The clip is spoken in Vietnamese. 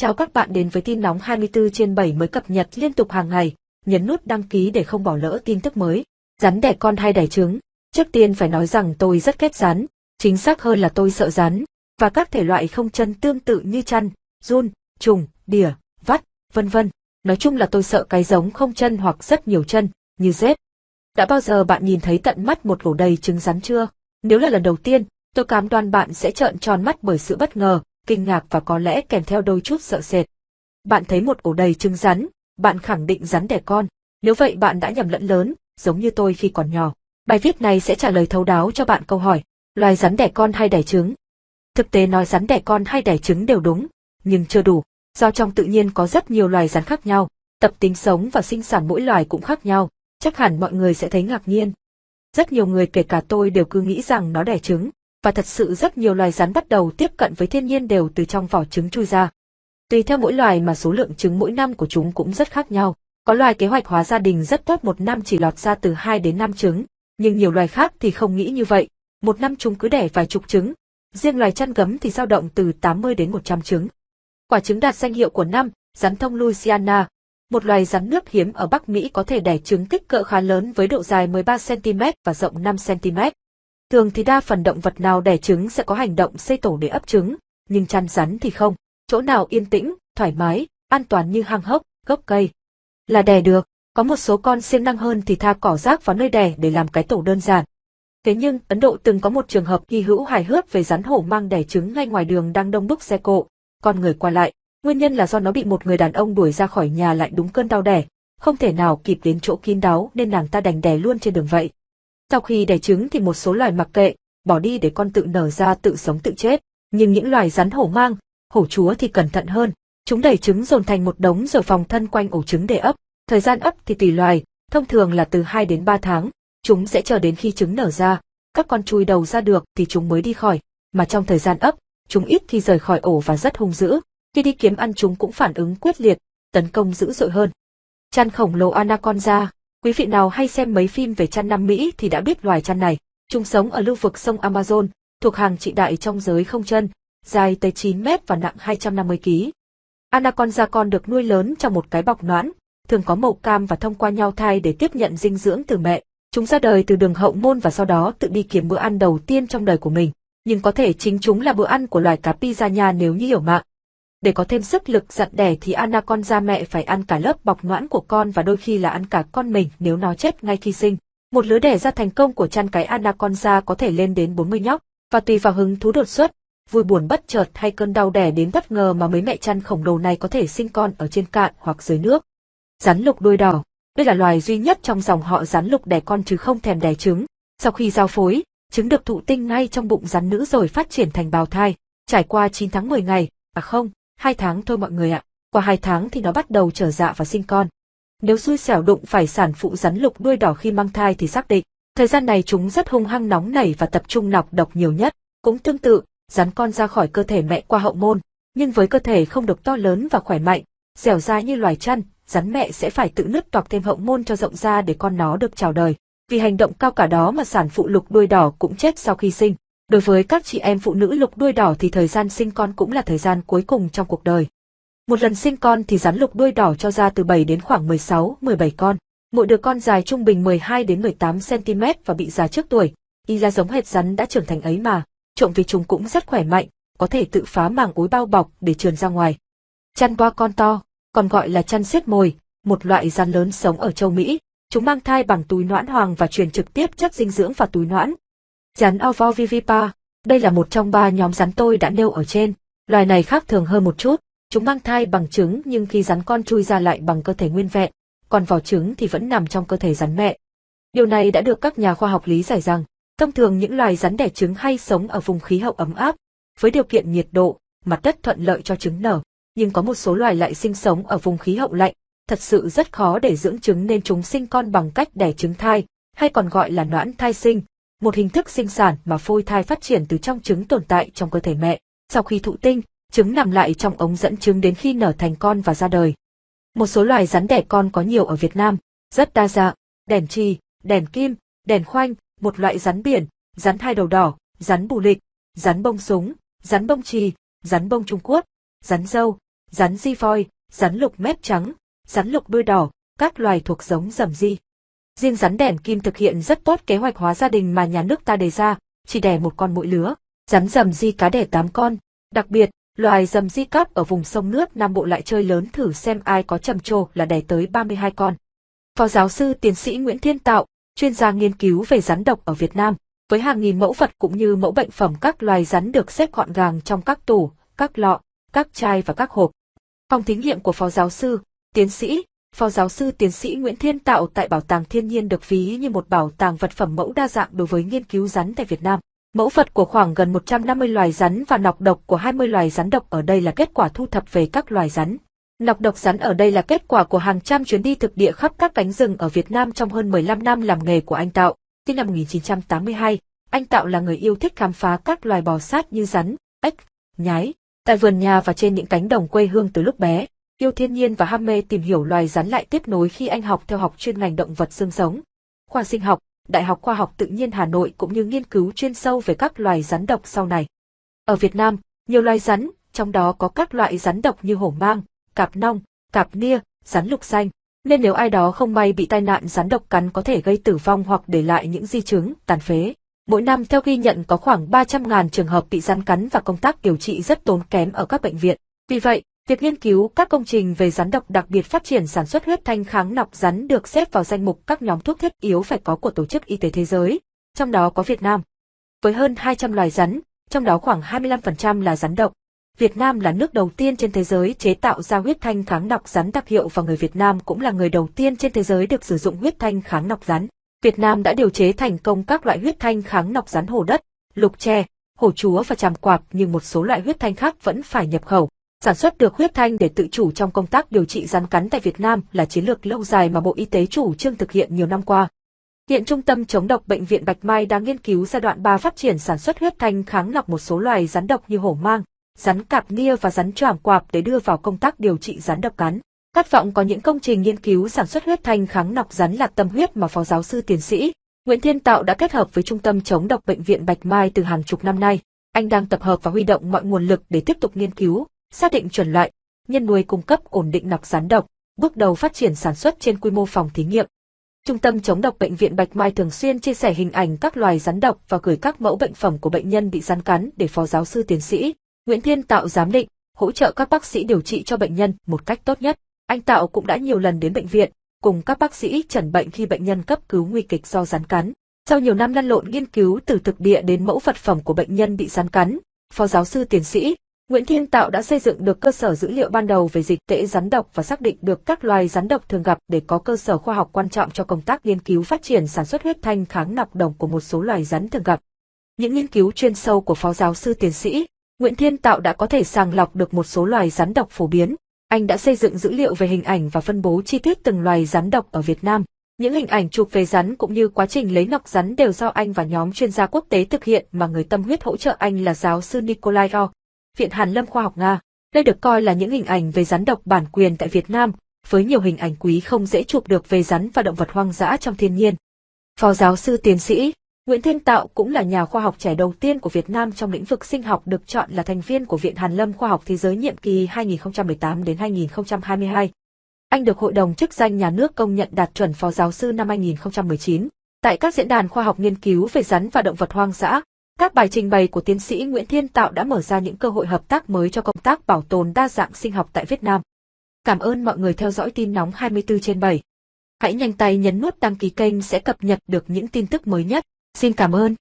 Chào các bạn đến với tin nóng 24 trên 7 mới cập nhật liên tục hàng ngày, nhấn nút đăng ký để không bỏ lỡ tin tức mới. Rắn đẻ con hay đẻ trứng? Trước tiên phải nói rằng tôi rất ghét rắn, chính xác hơn là tôi sợ rắn, và các thể loại không chân tương tự như chăn, run, trùng, đỉa, vắt, vân vân. Nói chung là tôi sợ cái giống không chân hoặc rất nhiều chân, như rết. Đã bao giờ bạn nhìn thấy tận mắt một ổ đầy trứng rắn chưa? Nếu là lần đầu tiên, tôi cam đoan bạn sẽ trợn tròn mắt bởi sự bất ngờ, kinh ngạc và có lẽ kèm theo đôi chút sợ sệt. Bạn thấy một ổ đầy trứng rắn, bạn khẳng định rắn đẻ con. Nếu vậy bạn đã nhầm lẫn lớn, giống như tôi khi còn nhỏ. Bài viết này sẽ trả lời thấu đáo cho bạn câu hỏi, loài rắn đẻ con hay đẻ trứng? Thực tế nói rắn đẻ con hay đẻ trứng đều đúng, nhưng chưa đủ, do trong tự nhiên có rất nhiều loài rắn khác nhau, tập tính sống và sinh sản mỗi loài cũng khác nhau, chắc hẳn mọi người sẽ thấy ngạc nhiên. Rất nhiều người kể cả tôi đều cứ nghĩ rằng nó đẻ trứng, và thật sự rất nhiều loài rắn bắt đầu tiếp cận với thiên nhiên đều từ trong vỏ trứng chui ra. Tùy theo mỗi loài mà số lượng trứng mỗi năm của chúng cũng rất khác nhau. Có loài kế hoạch hóa gia đình rất tốt một năm chỉ lọt ra từ 2 đến 5 trứng, nhưng nhiều loài khác thì không nghĩ như vậy. Một năm chúng cứ đẻ vài chục trứng. Riêng loài chăn gấm thì dao động từ 80 đến 100 trứng. Quả trứng đạt danh hiệu của năm, rắn thông Louisiana, một loài rắn nước hiếm ở Bắc Mỹ có thể đẻ trứng kích cỡ khá lớn với độ dài 13cm và rộng 5cm. Thường thì đa phần động vật nào đẻ trứng sẽ có hành động xây tổ để ấp trứng, nhưng chăn rắn thì không. Chỗ nào yên tĩnh, thoải mái, an toàn như hang hốc, gốc cây. Là đẻ được, có một số con siêng năng hơn thì tha cỏ rác vào nơi đẻ để làm cái tổ đơn giản. Thế nhưng, Ấn Độ từng có một trường hợp hy hữu hài hước về rắn hổ mang đẻ trứng ngay ngoài đường đang đông đúc xe cộ, con người qua lại. Nguyên nhân là do nó bị một người đàn ông đuổi ra khỏi nhà lại đúng cơn đau đẻ, không thể nào kịp đến chỗ kín đáo nên nàng ta đành đẻ luôn trên đường vậy. Sau khi đẻ trứng thì một số loài mặc kệ, bỏ đi để con tự nở ra tự sống tự chết, nhưng những loài rắn hổ mang, hổ chúa thì cẩn thận hơn. Chúng đẩy trứng dồn thành một đống rồi phòng thân quanh ổ trứng để ấp. Thời gian ấp thì tùy loài, thông thường là từ 2 đến 3 tháng. Chúng sẽ chờ đến khi trứng nở ra, các con chui đầu ra được thì chúng mới đi khỏi, mà trong thời gian ấp, chúng ít khi rời khỏi ổ và rất hung dữ. Khi đi kiếm ăn chúng cũng phản ứng quyết liệt, tấn công dữ dội hơn. Chăn khổng lồ anaconda, Quý vị nào hay xem mấy phim về chăn Nam Mỹ thì đã biết loài chăn này. Chúng sống ở lưu vực sông Amazon, thuộc hàng trị đại trong giới không chân, dài tới 9 mét và nặng 250 kg. Anaconda con được nuôi lớn trong một cái bọc noãn, thường có màu cam và thông qua nhau thai để tiếp nhận dinh dưỡng từ mẹ. Chúng ra đời từ đường hậu môn và sau đó tự đi kiếm bữa ăn đầu tiên trong đời của mình. Nhưng có thể chính chúng là bữa ăn của loài cá piranha nếu như hiểu mạng. Để có thêm sức lực dặn đẻ thì anaconda mẹ phải ăn cả lớp bọc noãn của con và đôi khi là ăn cả con mình nếu nó chết ngay khi sinh. Một lứa đẻ ra thành công của chăn cái anaconda có thể lên đến 40 nhóc, và tùy vào hứng thú đột xuất, vui buồn bất chợt hay cơn đau đẻ đến bất ngờ mà mấy mẹ chăn khổng lồ này có thể sinh con ở trên cạn hoặc dưới nước. Rắn lục đuôi đỏ, đây là loài duy nhất trong dòng họ rắn lục đẻ con chứ không thèm đẻ trứng. Sau khi giao phối, trứng được thụ tinh ngay trong bụng rắn nữ rồi phát triển thành bào thai, trải qua 9 tháng 10 ngày, à không, hai tháng thôi mọi người ạ. Qua hai tháng thì nó bắt đầu trở dạ và sinh con. Nếu xui xẻo đụng phải sản phụ rắn lục đuôi đỏ khi mang thai thì xác định, thời gian này chúng rất hung hăng nóng nảy và tập trung nọc độc nhiều nhất. Cũng tương tự, rắn con ra khỏi cơ thể mẹ qua hậu môn, nhưng với cơ thể không được to lớn và khỏe mạnh, dẻo dai như loài chăn, rắn mẹ sẽ phải tự nứt toạc thêm hậu môn cho rộng ra để con nó được chào đời. Vì hành động cao cả đó mà sản phụ lục đuôi đỏ cũng chết sau khi sinh. Đối với các chị em phụ nữ lục đuôi đỏ thì thời gian sinh con cũng là thời gian cuối cùng trong cuộc đời. Một lần sinh con thì rắn lục đuôi đỏ cho ra từ 7 đến khoảng 16, 17 con. Mỗi đứa con dài trung bình 12 đến 18 cm và bị già trước tuổi. Y ra giống hệt rắn đã trưởng thành ấy mà. Trộm vì chúng cũng rất khỏe mạnh, có thể tự phá màng ối bao bọc để trườn ra ngoài. Chăn boa con to, còn gọi là chăn xiết mồi, một loại rắn lớn sống ở châu Mỹ. Chúng mang thai bằng túi noãn hoàng và truyền trực tiếp chất dinh dưỡng vào túi noãn, Rắn Ovovivipa, đây là một trong ba nhóm rắn tôi đã nêu ở trên. Loài này khác thường hơn một chút, chúng mang thai bằng trứng nhưng khi rắn con chui ra lại bằng cơ thể nguyên vẹn, còn vỏ trứng thì vẫn nằm trong cơ thể rắn mẹ. Điều này đã được các nhà khoa học lý giải rằng, thông thường những loài rắn đẻ trứng hay sống ở vùng khí hậu ấm áp, với điều kiện nhiệt độ, mặt đất thuận lợi cho trứng nở, nhưng có một số loài lại sinh sống ở vùng khí hậu lạnh, thật sự rất khó để dưỡng trứng nên chúng sinh con bằng cách đẻ trứng thai, hay còn gọi là noãn thai sinh, một hình thức sinh sản mà phôi thai phát triển từ trong trứng tồn tại trong cơ thể mẹ. Sau khi thụ tinh, trứng nằm lại trong ống dẫn trứng đến khi nở thành con và ra đời. Một số loài rắn đẻ con có nhiều ở Việt Nam, rất đa dạng, đèn trì, đèn kim, đèn khoanh, một loại rắn biển, rắn hai đầu đỏ, rắn bù lịch, rắn bông súng, rắn bông trì, rắn bông Trung Quốc, rắn dâu, rắn di voi, rắn lục mép trắng, rắn lục đuôi đỏ, các loài thuộc giống rầm di. Riêng rắn đèn kim thực hiện rất tốt kế hoạch hóa gia đình mà nhà nước ta đề ra, chỉ đẻ một con mỗi lứa. Rắn rầm di cá đẻ 8 con. Đặc biệt, loài rầm di cáp ở vùng sông nước Nam Bộ lại chơi lớn thử xem ai có trầm trồ là đẻ tới 32 con. Phó giáo sư tiến sĩ Nguyễn Thiên Tạo, chuyên gia nghiên cứu về rắn độc ở Việt Nam, với hàng nghìn mẫu vật cũng như mẫu bệnh phẩm các loài rắn được xếp gọn gàng trong các tủ, các lọ, các chai và các hộp. Phòng thí nghiệm của Phó giáo sư, tiến sĩ, Phó giáo sư tiến sĩ Nguyễn Thiên Tạo tại Bảo tàng Thiên nhiên được ví như một bảo tàng vật phẩm mẫu đa dạng đối với nghiên cứu rắn tại Việt Nam. Mẫu vật của khoảng gần 150 loài rắn và nọc độc của 20 loài rắn độc ở đây là kết quả thu thập về các loài rắn. Nọc độc rắn ở đây là kết quả của hàng trăm chuyến đi thực địa khắp các cánh rừng ở Việt Nam trong hơn 15 năm làm nghề của anh Tạo. Sinh năm 1982, anh Tạo là người yêu thích khám phá các loài bò sát như rắn, ếch, nhái, tại vườn nhà và trên những cánh đồng quê hương từ lúc bé. Yêu thiên nhiên và ham mê tìm hiểu loài rắn lại tiếp nối khi anh học theo học chuyên ngành động vật xương sống. Khoa sinh học, Đại học Khoa học Tự nhiên Hà Nội cũng như nghiên cứu chuyên sâu về các loài rắn độc sau này. Ở Việt Nam, nhiều loài rắn, trong đó có các loại rắn độc như hổ mang, cạp nong, cạp nia, rắn lục xanh. Nên nếu ai đó không may bị tai nạn rắn độc cắn có thể gây tử vong hoặc để lại những di chứng, tàn phế. Mỗi năm theo ghi nhận có khoảng 300.000 trường hợp bị rắn cắn và công tác điều trị rất tốn kém ở các bệnh viện. Vì vậy, việc nghiên cứu các công trình về rắn độc đặc biệt phát triển sản xuất huyết thanh kháng nọc rắn được xếp vào danh mục các nhóm thuốc thiết yếu phải có của Tổ chức Y tế Thế giới, trong đó có Việt Nam. Với hơn 200 loài rắn, trong đó khoảng 25% là rắn độc. Việt Nam là nước đầu tiên trên thế giới chế tạo ra huyết thanh kháng nọc rắn đặc hiệu và người Việt Nam cũng là người đầu tiên trên thế giới được sử dụng huyết thanh kháng nọc rắn. Việt Nam đã điều chế thành công các loại huyết thanh kháng nọc rắn hồ đất, lục tre, hổ chúa và tràm quạp nhưng một số loại huyết thanh khác vẫn phải nhập khẩu. Sản xuất được huyết thanh để tự chủ trong công tác điều trị rắn cắn tại Việt Nam là chiến lược lâu dài mà Bộ Y tế chủ trương thực hiện nhiều năm qua. Hiện Trung tâm chống độc Bệnh viện Bạch Mai đang nghiên cứu giai đoạn 3 phát triển sản xuất huyết thanh kháng nọc một số loài rắn độc như hổ mang, rắn cạp nia và rắn choàng quạp để đưa vào công tác điều trị rắn độc cắn. Khát vọng có những công trình nghiên cứu sản xuất huyết thanh kháng nọc rắn là tâm huyết mà Phó giáo sư tiến sĩ Nguyễn Thiên Tạo đã kết hợp với Trung tâm chống độc Bệnh viện Bạch Mai từ hàng chục năm nay. Anh đang tập hợp và huy động mọi nguồn lực để tiếp tục nghiên cứu, xác định chuẩn loại, nhân nuôi cung cấp ổn định nọc rắn độc, bước đầu phát triển sản xuất trên quy mô phòng thí nghiệm. Trung tâm chống độc Bệnh viện Bạch Mai thường xuyên chia sẻ hình ảnh các loài rắn độc và gửi các mẫu bệnh phẩm của bệnh nhân bị rắn cắn để Phó giáo sư tiến sĩ Nguyễn Thiên Tạo giám định, hỗ trợ các bác sĩ điều trị cho bệnh nhân một cách tốt nhất. Anh Tạo cũng đã nhiều lần đến bệnh viện, cùng các bác sĩ chẩn bệnh khi bệnh nhân cấp cứu nguy kịch do rắn cắn. Sau nhiều năm lăn lộn nghiên cứu từ thực địa đến mẫu vật phẩm của bệnh nhân bị rắn cắn, Phó giáo sư tiến sĩ Nguyễn Thiên Tạo đã xây dựng được cơ sở dữ liệu ban đầu về dịch tễ rắn độc và xác định được các loài rắn độc thường gặp để có cơ sở khoa học quan trọng cho công tác nghiên cứu phát triển sản xuất huyết thanh kháng nọc độc của một số loài rắn thường gặp. Những nghiên cứu chuyên sâu của Phó giáo sư tiến sĩ Nguyễn Thiên Tạo đã có thể sàng lọc được một số loài rắn độc phổ biến. Anh đã xây dựng dữ liệu về hình ảnh và phân bố chi tiết từng loài rắn độc ở Việt Nam. Những hình ảnh chụp về rắn cũng như quá trình lấy nọc rắn đều do anh và nhóm chuyên gia quốc tế thực hiện mà người tâm huyết hỗ trợ anh là giáo sư Nikolai Ro, Viện Hàn Lâm Khoa học Nga. Đây được coi là những hình ảnh về rắn độc bản quyền tại Việt Nam, với nhiều hình ảnh quý không dễ chụp được về rắn và động vật hoang dã trong thiên nhiên. Phó giáo sư tiến sĩ Nguyễn Thiên Tạo cũng là nhà khoa học trẻ đầu tiên của Việt Nam trong lĩnh vực sinh học được chọn là thành viên của Viện Hàn Lâm Khoa học Thế giới nhiệm kỳ 2018 đến 2022. Anh được Hội đồng chức danh nhà nước công nhận đạt chuẩn phó giáo sư năm 2019. Tại các diễn đàn khoa học nghiên cứu về rắn và động vật hoang dã, các bài trình bày của tiến sĩ Nguyễn Thiên Tạo đã mở ra những cơ hội hợp tác mới cho công tác bảo tồn đa dạng sinh học tại Việt Nam. Cảm ơn mọi người theo dõi tin nóng 24 trên 7. Hãy nhanh tay nhấn nút đăng ký kênh sẽ cập nhật được những tin tức mới nhất. Xin cảm ơn.